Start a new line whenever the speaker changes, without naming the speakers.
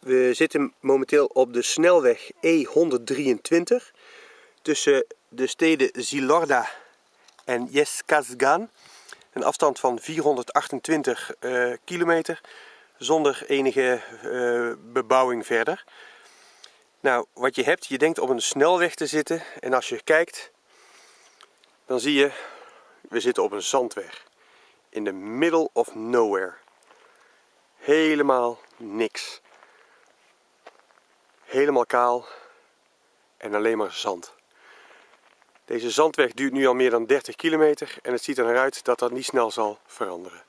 We zitten momenteel op de snelweg E123 tussen de steden Zilorda en Yeskazgan. Een afstand van 428 uh, kilometer zonder enige uh, bebouwing verder. Nou, wat je hebt, je denkt op een snelweg te zitten en als je kijkt, dan zie je, we zitten op een zandweg. In the middle of nowhere. Helemaal niks. Helemaal kaal en alleen maar zand. Deze zandweg duurt nu al meer dan 30 kilometer en het ziet er naar uit dat dat niet snel zal veranderen.